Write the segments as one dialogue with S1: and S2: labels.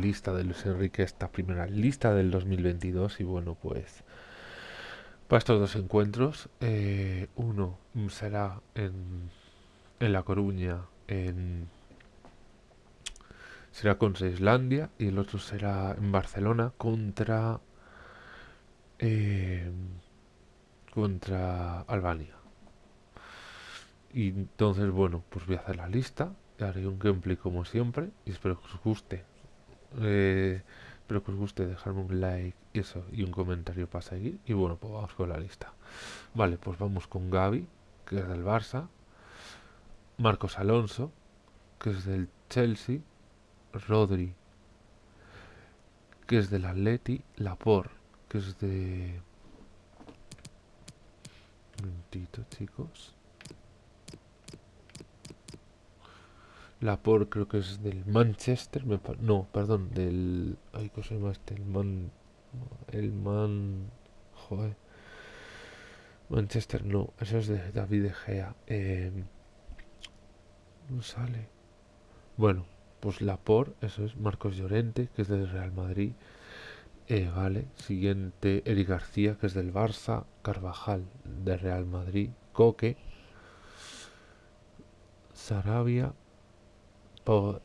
S1: lista de Luis Enrique, esta primera lista del 2022 y bueno, pues para estos dos encuentros, eh, uno será en, en La Coruña, en será contra Islandia y el otro será en Barcelona contra eh, contra Albania. Y entonces, bueno, pues voy a hacer la lista, haré un gameplay como siempre y espero que os guste. Eh, espero que os guste dejarme un like y eso y un comentario para seguir. Y bueno, pues vamos con la lista. Vale, pues vamos con Gaby, que es del Barça, Marcos Alonso, que es del Chelsea, Rodri, que es del Atleti, Lapor, que es de... Un chicos. Lapor creo que es del Manchester, no, perdón, del... Ay, ¿cómo se llama este? Man... El Man... Joder. Manchester, no, eso es de David De Gea. Eh, no sale. Bueno, pues Lapor, eso es Marcos Llorente, que es del Real Madrid. Eh, vale, siguiente Eric García, que es del Barça. Carvajal, del Real Madrid. Coque. Sarabia.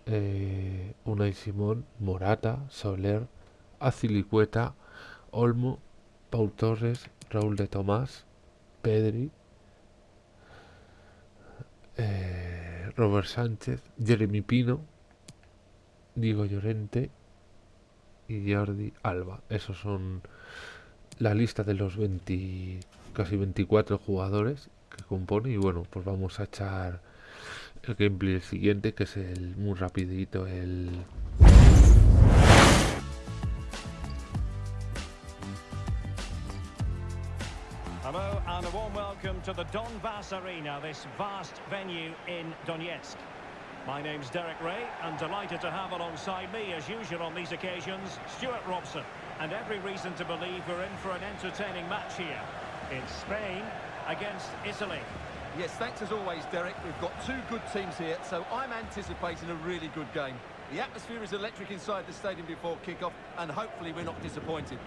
S1: Eh, Unai Simón. Morata. Soler. Azilicueta. Olmo. Paul Torres. Raúl de Tomás. Pedri. Eh, Robert Sánchez. Jeremy Pino Diego Llorente y Jordi Alba. Esos son la lista de los 20, casi 24 jugadores que compone y bueno, pues vamos a echar el gameplay siguiente que es el muy rapidito el
S2: Hello and a warm welcome to the Donbass Arena, this vast venue in Donetsk. My name's Derek Ray, and delighted to have alongside me, as usual on these occasions, Stuart Robson. And every reason to believe we're in for an entertaining match here. In Spain against Italy.
S3: Yes, thanks as always, Derek. We've got two good teams here, so I'm anticipating a really good game. The atmosphere is electric inside the stadium before kick-off, and hopefully we're not disappointed.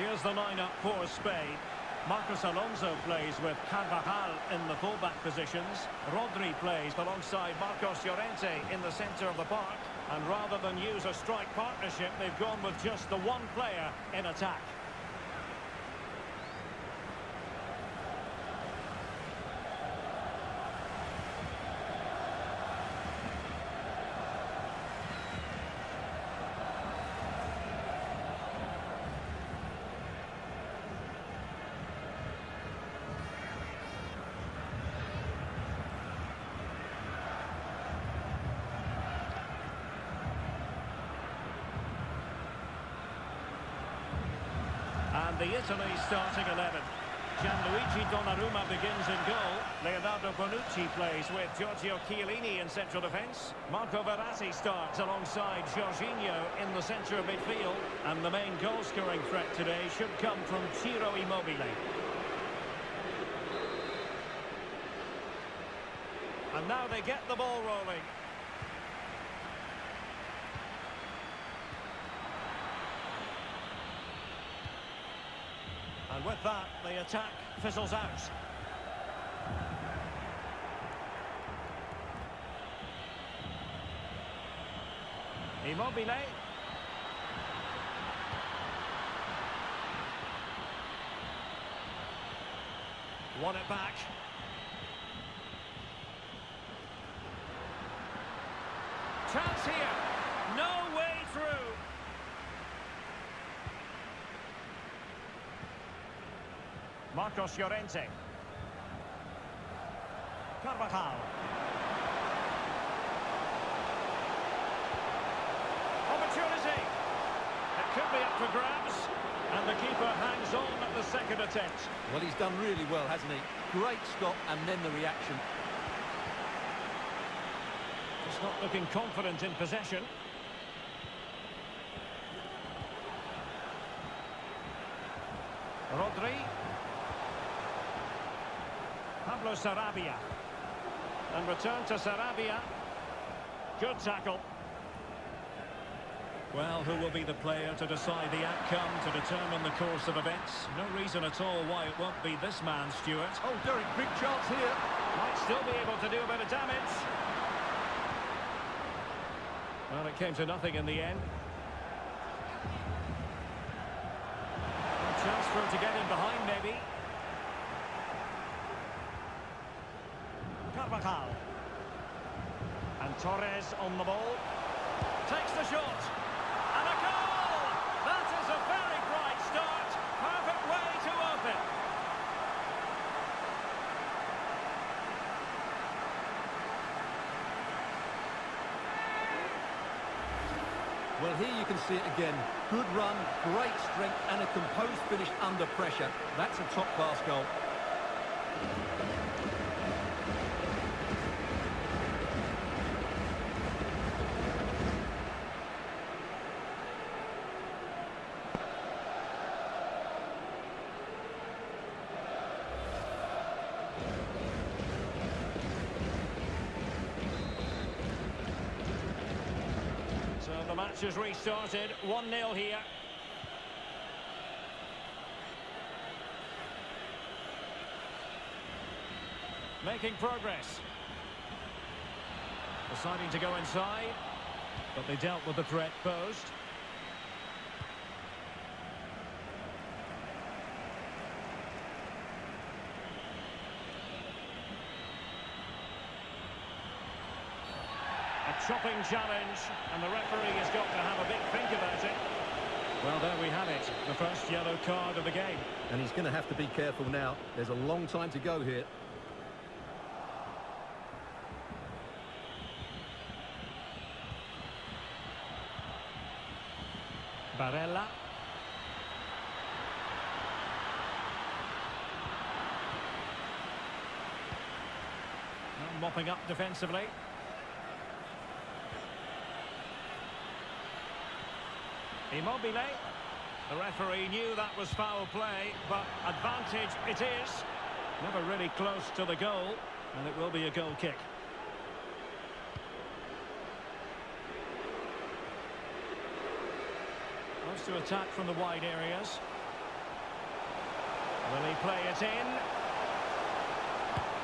S2: Here's the lineup for Spain. Marcos Alonso plays with Carvajal in the fullback positions. Rodri plays alongside Marcos Llorente in the centre of the park. And rather than use a strike partnership, they've gone with just the one player in attack. The Italy starting 11. Gianluigi Donnarumma begins in goal. Leonardo Bonucci plays with Giorgio Chiellini in central defence. Marco Verratti starts alongside Jorginho in the centre of midfield. And the main goal-scoring threat today should come from Ciro Immobile. And now they get the ball rolling. And with that, the attack fizzles out. Immobile. Won it back. Chance here. No way through. Marcos Llorente. Carvajal. Opportunity. It could be up for grabs. And the keeper hangs on at the second attempt.
S3: Well, he's done really well, hasn't he? Great stop and then the reaction.
S2: Just not looking confident in possession. Rodri. Pablo Sarabia. And return to Sarabia. Good tackle. Well, who will be the player to decide the outcome, to determine the course of events? No reason at all why it won't be this man, Stuart.
S3: Oh, Derek, big chance here.
S2: Might still be able to do a bit of damage. Well, it came to nothing in the end. A chance for him to get in behind, maybe. Carvajal. And Torres on the ball. Takes the shot. And a goal! That is a very bright start. Perfect way to open.
S3: Well, here you can see it again. Good run, great strength, and a composed finish under pressure. That's a top-class goal.
S2: So the match has restarted. 1-0 here. Making progress. Deciding to go inside. But they dealt with the threat posed. Chopping challenge, and the referee has got to have a big think about it. Well, there we have it, the first yellow card of the game.
S3: And he's going to have to be careful now. There's a long time to go here.
S2: Barella. Mopping up defensively. Immobile. The referee knew that was foul play, but advantage it is. Never really close to the goal, and it will be a goal kick. Wants to attack from the wide areas. Will he play it in?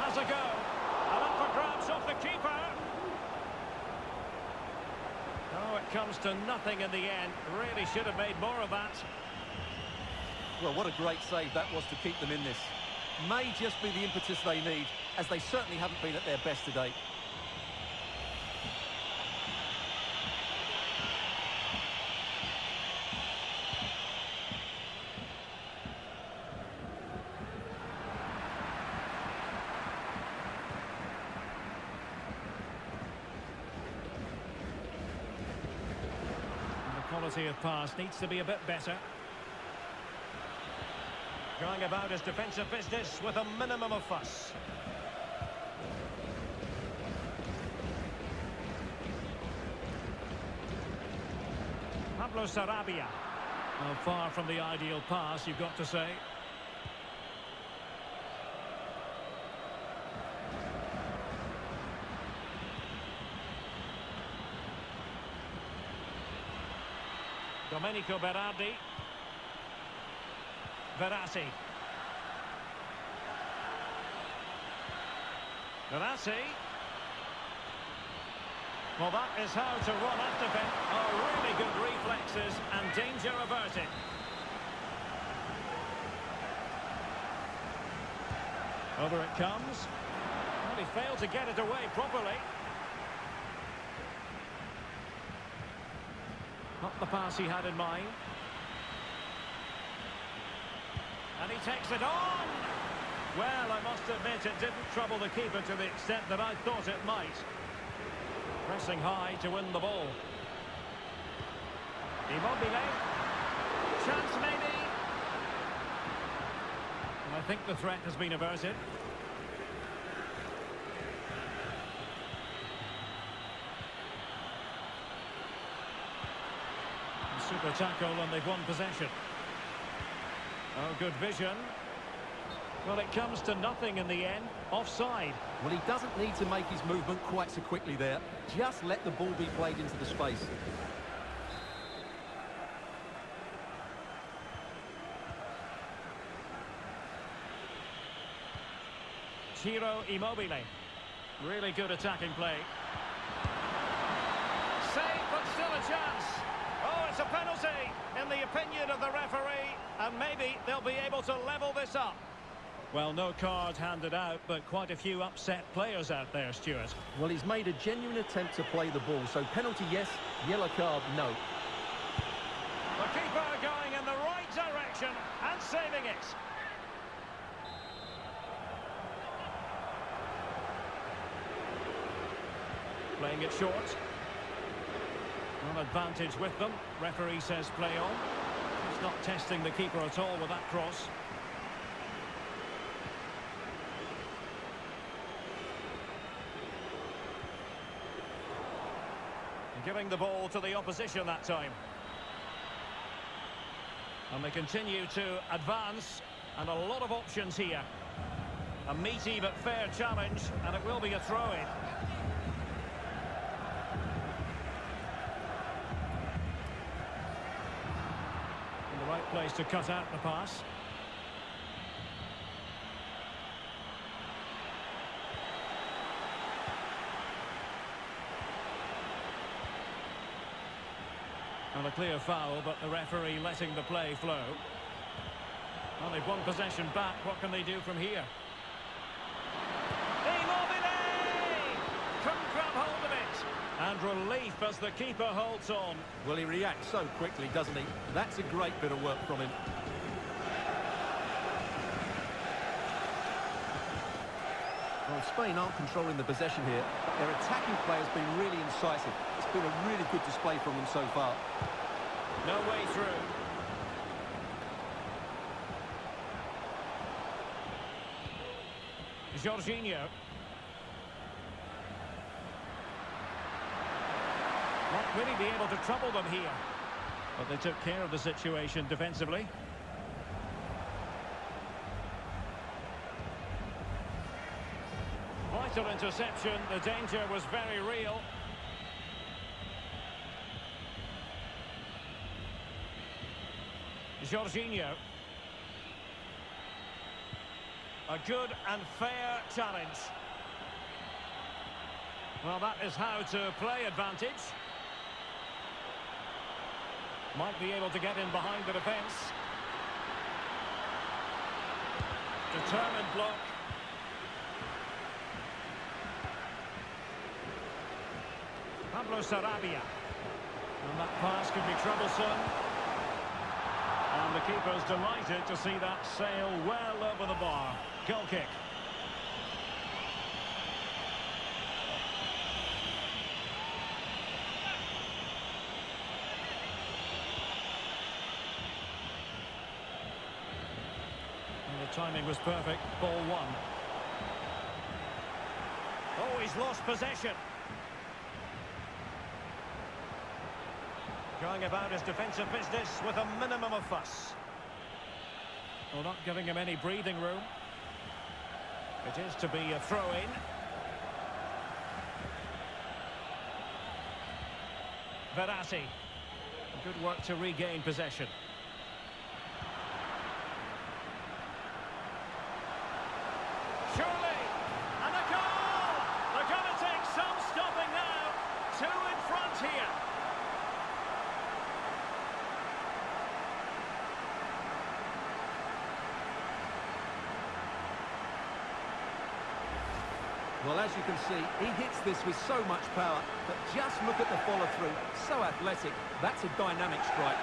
S2: Has a go. And up for grabs off the keeper. Oh, it comes to nothing in the end. Really should have made more of that.
S3: Well, what a great save that was to keep them in this. May just be the impetus they need, as they certainly haven't been at their best today.
S2: And the quality of pass needs to be a bit better. Going about his defensive business with a minimum of fuss. Pablo Sarabia. Well, far from the ideal pass, you've got to say. Domenico Berardi. Verratti. Verratti. Well, that is how to run at defence. Oh, really good reflexes and danger averted. Over it comes. Well, he failed to get it away properly. Not the pass he had in mind. And he takes it on! Well, I must admit it didn't trouble the keeper to the extent that I thought it might. Pressing high to win the ball. Immobile. Chance maybe. And I think the threat has been averted. Super tackle and they've won possession. Oh, good vision. Well, it comes to nothing in the end. Offside.
S3: Well, he doesn't need to make his movement quite so quickly there. Just let the ball be played into the space.
S2: Ciro Immobile. Really good attacking play. Save, but still a chance. It's a penalty, in the opinion of the referee. And maybe they'll be able to level this up. Well, no card handed out, but quite a few upset players out there, Stuart.
S3: Well, he's made a genuine attempt to play the ball. So penalty, yes. Yellow card, no.
S2: The keeper going in the right direction and saving it. Playing it short. One advantage with them. Referee says play on. He's not testing the keeper at all with that cross. Giving the ball to the opposition that time. And they continue to advance, and a lot of options here. A meaty but fair challenge, and it will be a throw-in. To cut out the pass. And a clear foul, but the referee letting the play flow. Well, they've won possession back. What can they do from here? Immobile! Couldn't grab hold of it. And relief as the keeper holds on.
S3: Well, he reacts so quickly, doesn't he? That's a great bit of work from him. Well, Spain aren't controlling the possession here, their attacking play has been really incisive. It's been a really good display from them so far.
S2: No way through. Jorginho. Won't really be able to trouble them here. But they took care of the situation defensively. Vital interception. The danger was very real. Jorginho. A good and fair challenge. Well, that is how to play advantage. Might be able to get in behind the defence. Determined block. Pablo Sarabia. And that pass could be troublesome. And the keeper's delighted to see that sail well over the bar. Goal kick. And the timing was perfect. Ball won. Oh, he's lost possession. Going about his defensive business with a minimum of fuss. Well, not giving him any breathing room. It is to be a throw-in. Verratti. Good work to regain possession. Surely! And a goal! They're going to take some stopping now. Two in front here.
S3: Well, as you can see, he hits this with so much power, but just look at the follow-through. So athletic. That's a dynamic strike.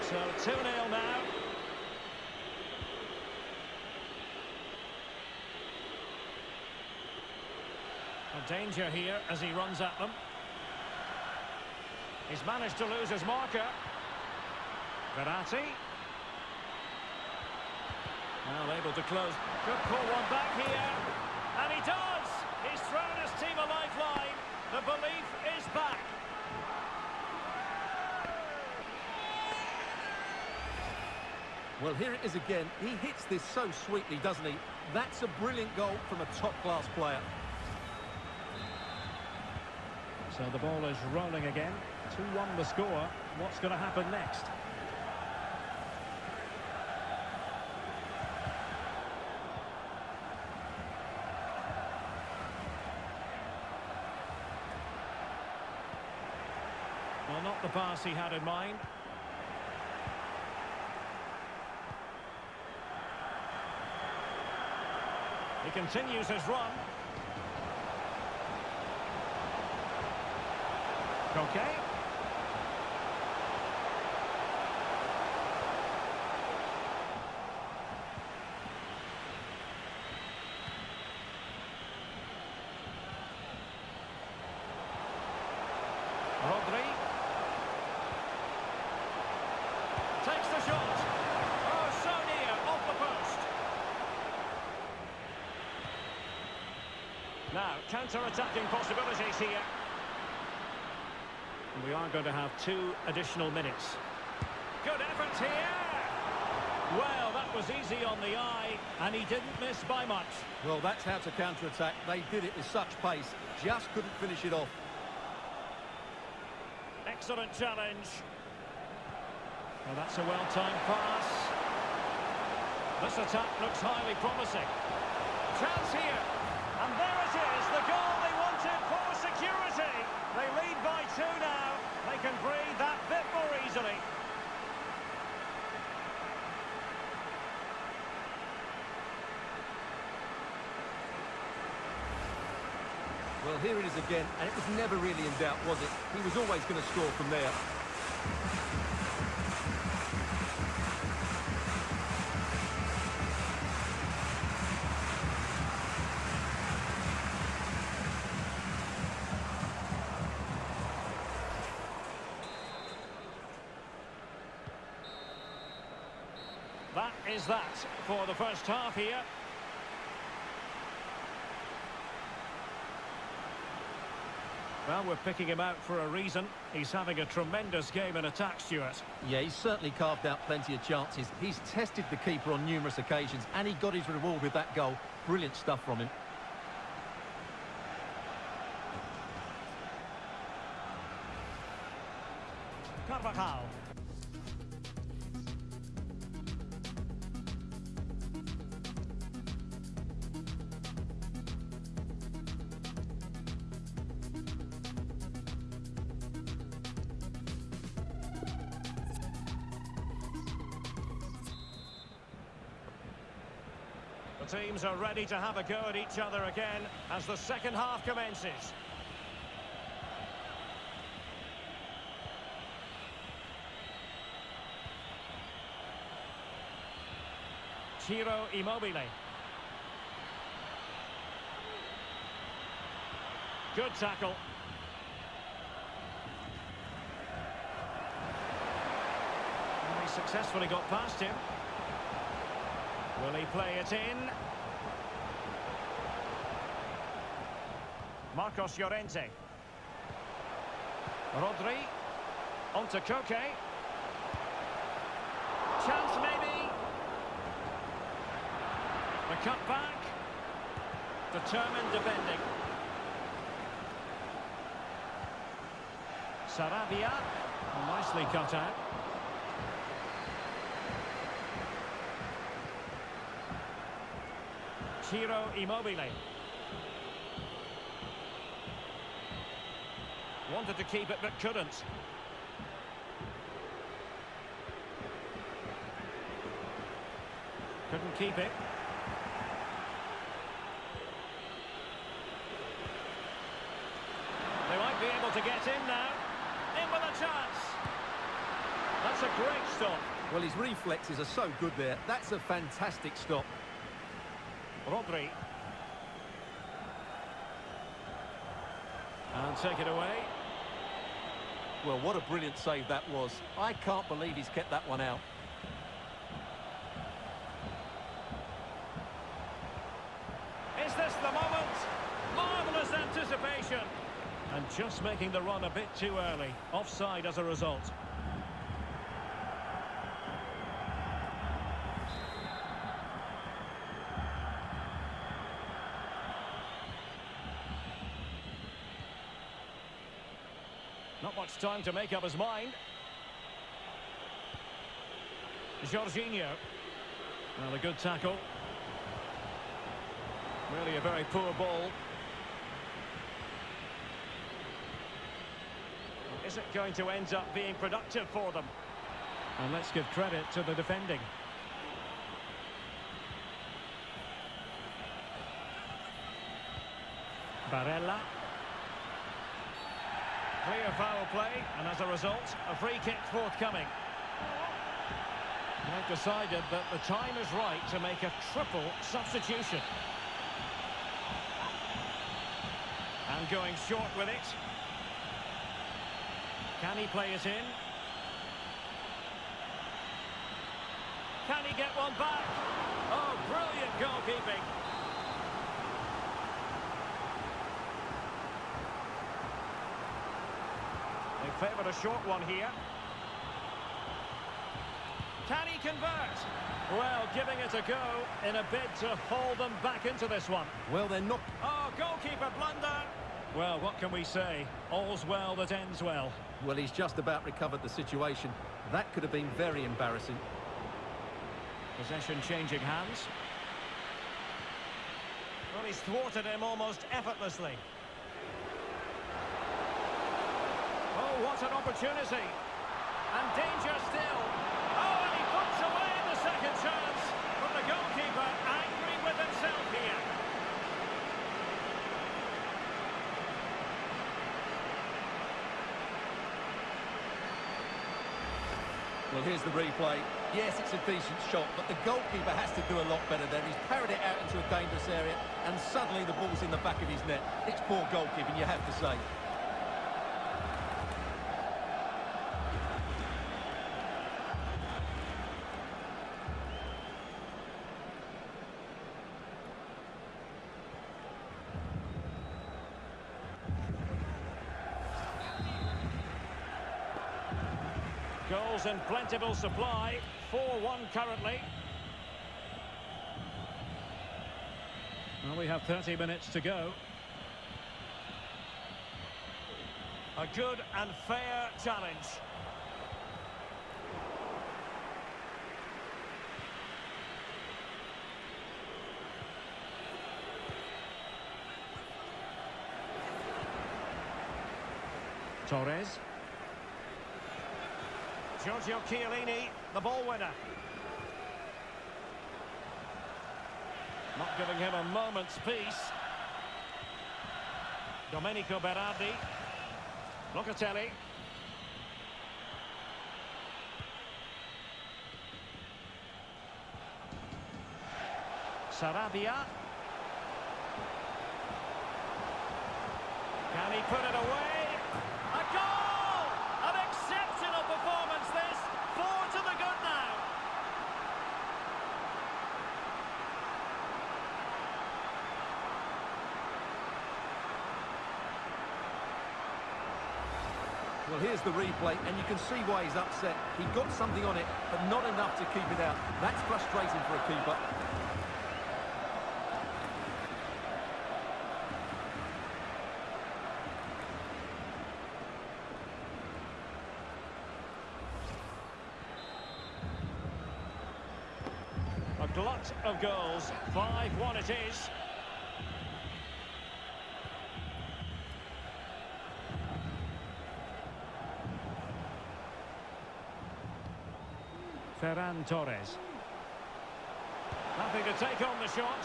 S2: So 2-0 now. A danger here as he runs at them. He's managed to lose his marker. Verratti. Well, able to close. Could pull one back here. And he does! He's thrown his team a lifeline. The belief is back.
S3: Well, here it is again. He hits this so sweetly, doesn't he? That's a brilliant goal from a top-class player.
S2: So the ball is rolling again. 2-1 the score. What's going to happen next? Well, not the pass he had in mind. He continues his run. Okay. Rodri. Takes the shot. Oh, so near, off the post. Now, counter-attacking possibilities here. We are going to have two additional minutes. Good effort here. Well, that was easy on the eye, and he didn't miss by much.
S3: Well, that's how to counter-attack. They did it with such pace. Just couldn't finish it off.
S2: Excellent challenge. Well, that's a well-timed pass. This attack looks highly promising. Chance here. And there it is, the goal they wanted for security. They lead by two now. They can breathe that bit more easily.
S3: Well, here it is again, and it was never really in doubt, was it? He was always going to score from there.
S2: That is that for the first half here. We're picking him out for a reason. He's having a tremendous game in attack, Stuart.
S3: Yeah, he's certainly carved out plenty of chances. He's tested the keeper on numerous occasions, and he got his reward with that goal. Brilliant stuff from him.
S2: The teams are ready to have a go at each other again as the second half commences. Ciro Immobile. Good tackle. And he successfully got past him. Will he play it in? Marcos Llorente. Rodri. On to Koke. Chance maybe. The cut back. Determined defending. Sarabia. Nicely cut out. Ciro Immobile. Wanted to keep it but couldn't. Couldn't keep it. They might be able to get in now. In with a chance. That's a great stop.
S3: Well, his reflexes are so good there. That's a fantastic stop.
S2: Rodri. And take it away.
S3: Well, what a brilliant save that was. I can't believe he's kept that one out.
S2: Is this the moment? Marvellous anticipation. And just making the run a bit too early. Offside as a result. Not much time to make up his mind. Jorginho. Well, a good tackle. Really a very poor ball. Is it going to end up being productive for them? And let's give credit to the defending. Barella. Clear foul play, and as a result, a free kick forthcoming. They've decided that the time is right to make a triple substitution. And going short with it. Can he play it in? Can he get one back? Oh, brilliant goalkeeping. Favoured a short one here. Can he convert? Well, giving it a go in a bid to haul them back into this one.
S3: Well, they're not...
S2: Oh, goalkeeper blunder. Well, what can we say? All's well that ends well.
S3: Well, he's just about recovered the situation. That could have been very embarrassing.
S2: Possession changing hands. Well, he's thwarted him almost effortlessly. What an opportunity. And danger still. Oh, and he puts away the second chance. But the goalkeeper angry with himself here.
S3: Well, here's the replay. Yes, it's a decent shot, but the goalkeeper has to do a lot better there. He's parried it out into a dangerous area, and suddenly the ball's in the back of his net. It's poor goalkeeping, you have to say.
S2: Goals in plentiful supply. 4-1 currently. Well, we have 30 minutes to go. A good and fair challenge. Torres. Giorgio Chiellini, the ball winner. Not giving him a moment's peace. Domenico Berardi. Locatelli. Sarabia. Can he put it away? A goal! An exceptional performance this. Four to the good now.
S3: Well, here's the replay, and you can see why he's upset. He got something on it, but not enough to keep it out. That's frustrating for a keeper.
S2: A glut of goals. 5-1 it is. Ferran Torres. Nothing to take on the shot.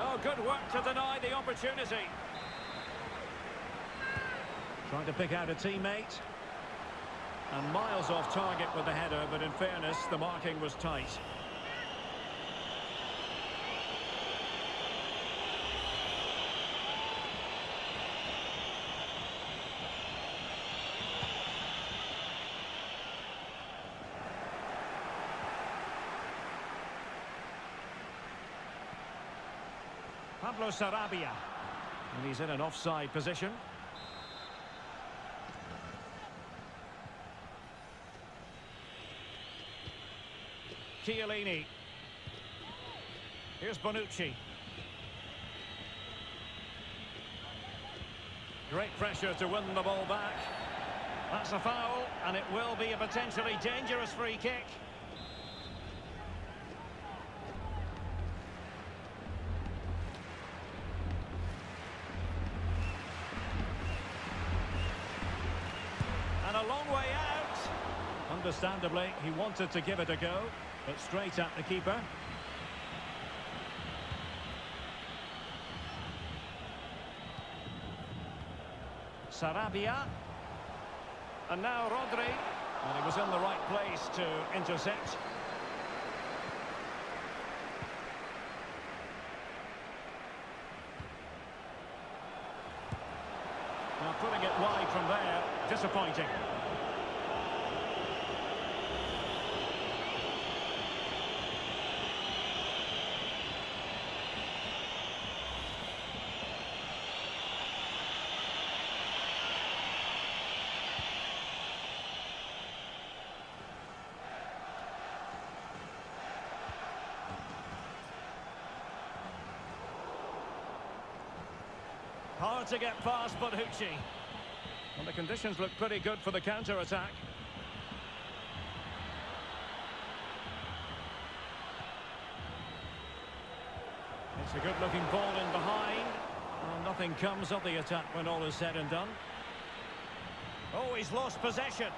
S2: Oh, good work to deny the opportunity. Trying to pick out a teammate. And miles off target with the header, but in fairness, the marking was tight. Pablo Sarabia. And he's in an offside position. Chiellini. Here's Bonucci. Great pressure to win the ball back. That's a foul, and it will be a potentially dangerous free kick. Long way out. Understandably, he wanted to give it a go, but straight at the keeper. Sarabia. And now Rodri. And he was in the right place to intercept. Now putting it wide from there, disappointing. Hard to get past Bonucci. And the conditions look pretty good for the counter-attack. It's a good-looking ball in behind. Well, nothing comes of the attack when all is said and done. Oh, he's lost possession.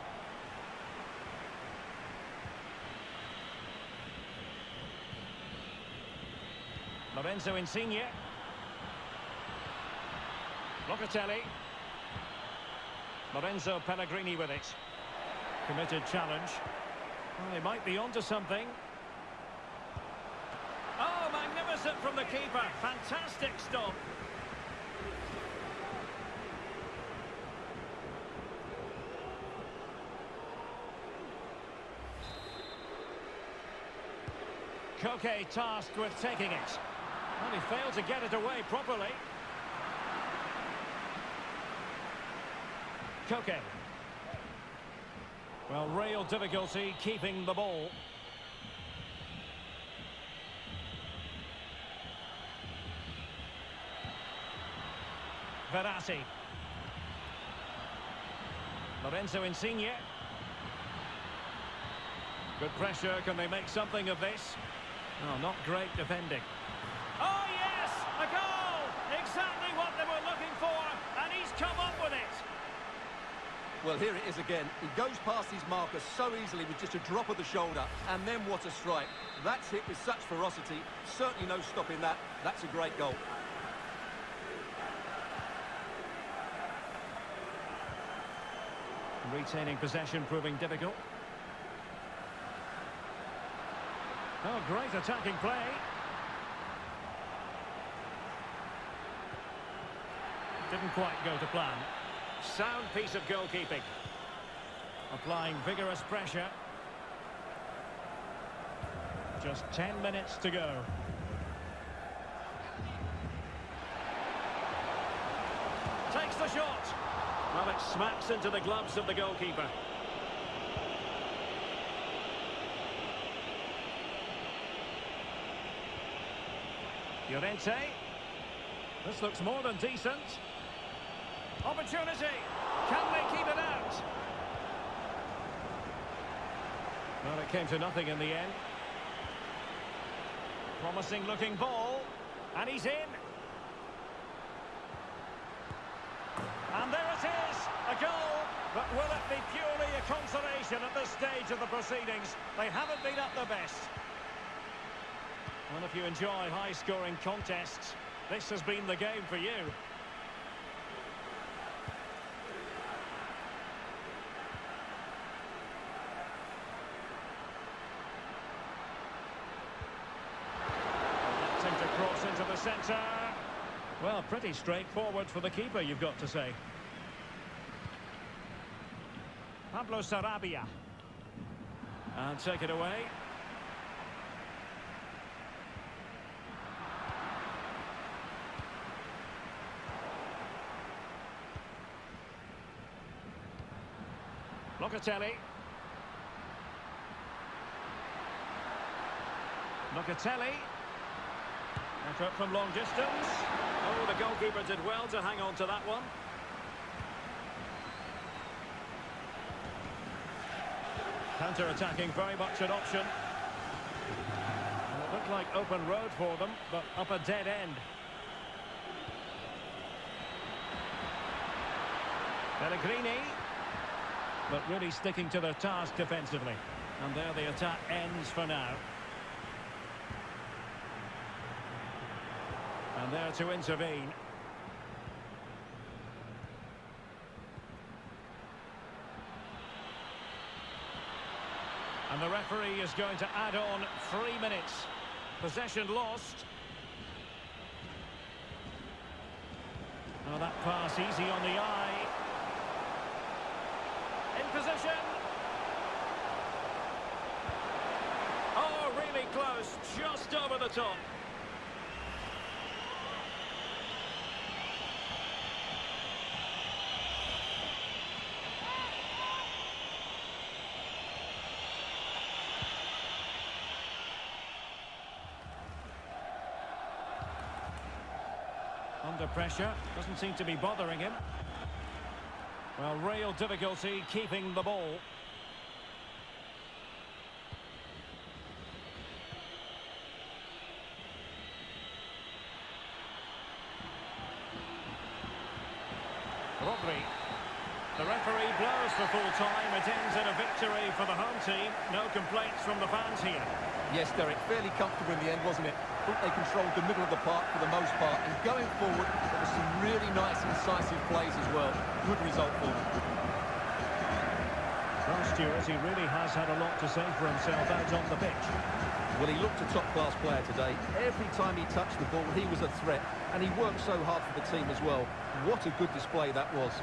S2: Lorenzo Insigne. Locatelli. Lorenzo Pellegrini with it. Committed challenge. Well, they might be onto something. Oh, magnificent from the keeper. Fantastic stop. Koke tasked with taking it. Well, he failed to get it away properly. Koke. Well, real difficulty keeping the ball. Verratti. Lorenzo Insigne. Good pressure. Can they make something of this? Oh, not great defending. Oh, yes! A goal! Exactly what they were looking for, and he's come up with it.
S3: Well, here it is again. He goes past his marker so easily with just a drop of the shoulder. And then what a strike. That's hit with such ferocity. Certainly no stopping that. That's a great goal.
S2: Retaining possession proving difficult. Oh, great attacking play. Didn't quite go to plan. Sound piece of goalkeeping. Applying vigorous pressure. Just 10 minutes to go. Takes the shot. Well, it smacks into the gloves of the goalkeeper. Llorente. This looks more than decent. Opportunity. Can they keep it out? Well, it came to nothing in the end. Promising looking ball. And he's in. And there it is, a goal. But will it be purely a consolation at this stage of the proceedings? They haven't been at their best. Well, if you enjoy high-scoring contests, this has been the game for you. Counter. Well, pretty straightforward for the keeper, you've got to say. Pablo Sarabia. And take it away. Locatelli. Locatelli. Effort from long distance. Oh, the goalkeeper did well to hang on to that one. Counter-attacking, very much an option. And it looked like open road for them, but up a dead end. Pellegrini. But really sticking to their task defensively. And there the attack ends for now. And there to intervene. And the referee is going to add on three minutes. Possession lost. Oh, that pass easy on the eye. In position. Oh, really close. Just over the top. Under pressure, doesn't seem to be bothering him. Well, real difficulty keeping the ball. Rodri. The referee blows for full time. It ends in a victory for the home team. No complaints from the fans here.
S3: Yes, Derek, fairly comfortable in the end, wasn't it? Thought they controlled the middle of the park for the most part. And going forward, there were some really nice, incisive plays as well. Good result for them.
S2: Well, Stuart, he really has had a lot to say for himself out on the pitch.
S3: Well, he looked a top-class player today. Every time he touched the ball, he was a threat. And he worked so hard for the team as well. What a good display that was.